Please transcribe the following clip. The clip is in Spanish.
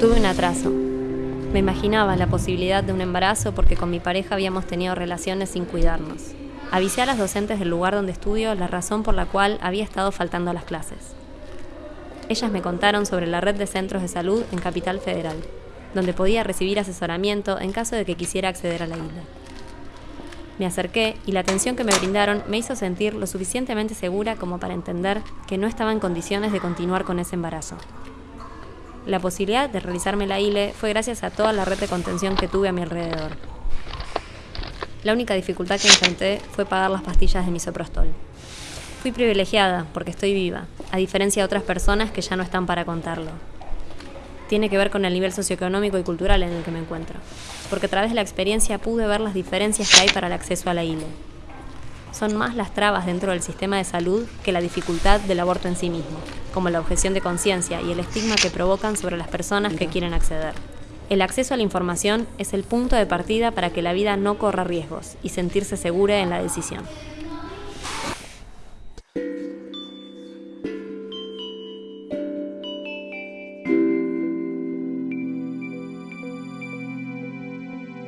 Tuve un atraso. Me imaginaba la posibilidad de un embarazo porque con mi pareja habíamos tenido relaciones sin cuidarnos. Avisé a las docentes del lugar donde estudio la razón por la cual había estado faltando a las clases. Ellas me contaron sobre la red de centros de salud en Capital Federal, donde podía recibir asesoramiento en caso de que quisiera acceder a la isla. Me acerqué y la atención que me brindaron me hizo sentir lo suficientemente segura como para entender que no estaba en condiciones de continuar con ese embarazo. La posibilidad de realizarme la ILE fue gracias a toda la red de contención que tuve a mi alrededor. La única dificultad que enfrenté fue pagar las pastillas de misoprostol. Fui privilegiada porque estoy viva, a diferencia de otras personas que ya no están para contarlo. Tiene que ver con el nivel socioeconómico y cultural en el que me encuentro, porque a través de la experiencia pude ver las diferencias que hay para el acceso a la ILE. Son más las trabas dentro del sistema de salud que la dificultad del aborto en sí mismo, como la objeción de conciencia y el estigma que provocan sobre las personas que quieren acceder. El acceso a la información es el punto de partida para que la vida no corra riesgos y sentirse segura en la decisión.